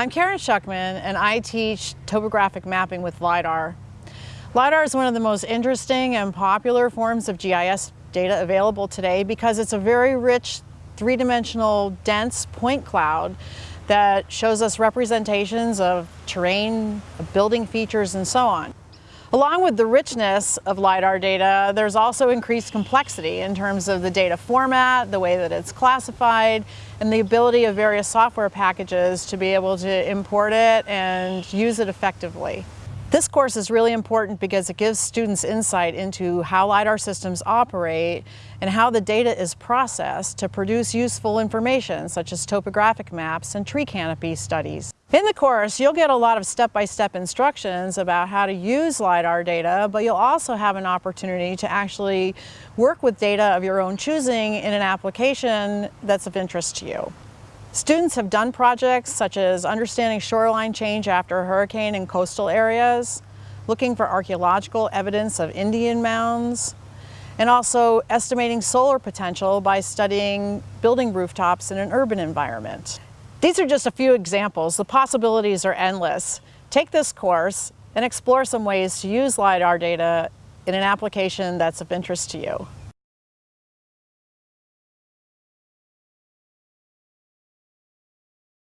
I'm Karen Schuckman and I teach topographic mapping with LiDAR. LiDAR is one of the most interesting and popular forms of GIS data available today because it's a very rich three-dimensional dense point cloud that shows us representations of terrain, building features, and so on. Along with the richness of LiDAR data, there's also increased complexity in terms of the data format, the way that it's classified, and the ability of various software packages to be able to import it and use it effectively. This course is really important because it gives students insight into how LiDAR systems operate and how the data is processed to produce useful information such as topographic maps and tree canopy studies. In the course, you'll get a lot of step-by-step -step instructions about how to use LiDAR data, but you'll also have an opportunity to actually work with data of your own choosing in an application that's of interest to you. Students have done projects such as understanding shoreline change after a hurricane in coastal areas, looking for archaeological evidence of Indian mounds, and also estimating solar potential by studying building rooftops in an urban environment. These are just a few examples. The possibilities are endless. Take this course and explore some ways to use LiDAR data in an application that's of interest to you.